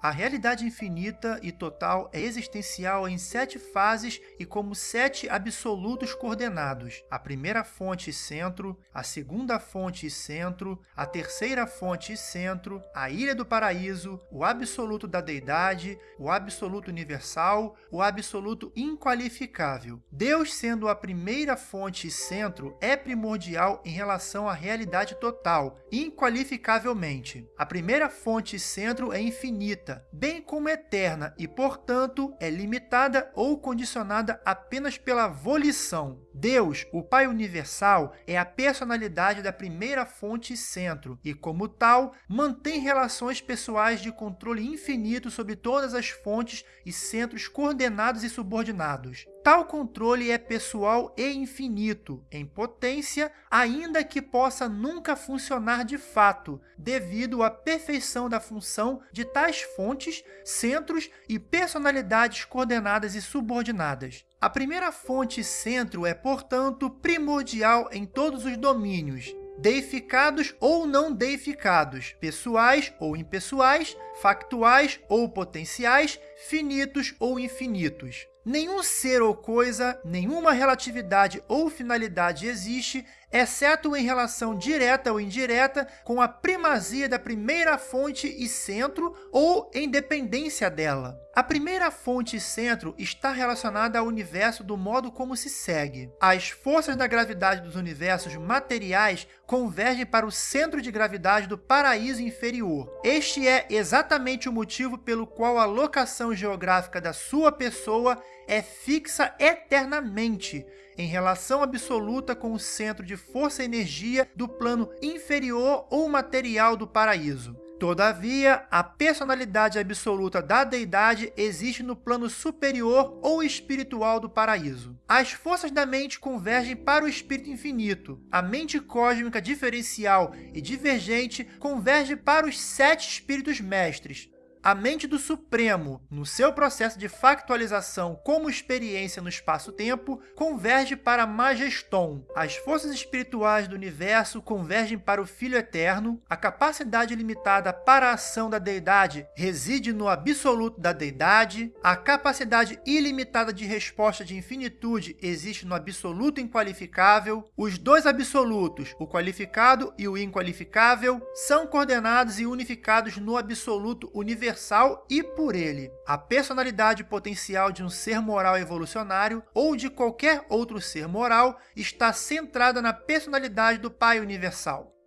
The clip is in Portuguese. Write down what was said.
A realidade infinita e total é existencial em sete fases e como sete absolutos coordenados. A primeira fonte e centro, a segunda fonte e centro, a terceira fonte e centro, a ilha do paraíso, o absoluto da deidade, o absoluto universal, o absoluto inqualificável. Deus, sendo a primeira fonte e centro, é primordial em relação à realidade total, inqualificavelmente. A primeira fonte e centro é infinita, infinita, bem como eterna e, portanto, é limitada ou condicionada apenas pela volição. Deus, o Pai Universal, é a personalidade da primeira fonte e centro, e, como tal, mantém relações pessoais de controle infinito sobre todas as fontes e centros coordenados e subordinados. Tal controle é pessoal e infinito, em potência, ainda que possa nunca funcionar de fato, devido à perfeição da função de tais fontes, centros e personalidades coordenadas e subordinadas. A primeira fonte centro é, portanto, primordial em todos os domínios, deificados ou não deificados, pessoais ou impessoais, factuais ou potenciais, finitos ou infinitos. Nenhum ser ou coisa, nenhuma relatividade ou finalidade existe exceto em relação direta ou indireta com a primazia da primeira fonte e centro ou em dependência dela. A primeira fonte e centro está relacionada ao universo do modo como se segue. As forças da gravidade dos universos materiais convergem para o centro de gravidade do paraíso inferior. Este é exatamente o motivo pelo qual a locação geográfica da sua pessoa é fixa eternamente, em relação absoluta com o centro de força e energia do plano inferior ou material do paraíso. Todavia, a personalidade absoluta da deidade existe no plano superior ou espiritual do paraíso. As forças da mente convergem para o espírito infinito. A mente cósmica diferencial e divergente converge para os sete espíritos mestres, a mente do Supremo, no seu processo de factualização como experiência no espaço-tempo, converge para Majeston. As forças espirituais do universo convergem para o Filho Eterno. A capacidade limitada para a ação da deidade reside no absoluto da deidade. A capacidade ilimitada de resposta de infinitude existe no absoluto inqualificável. Os dois absolutos, o qualificado e o inqualificável, são coordenados e unificados no absoluto universal universal e por ele. A personalidade potencial de um ser moral evolucionário ou de qualquer outro ser moral está centrada na personalidade do Pai universal.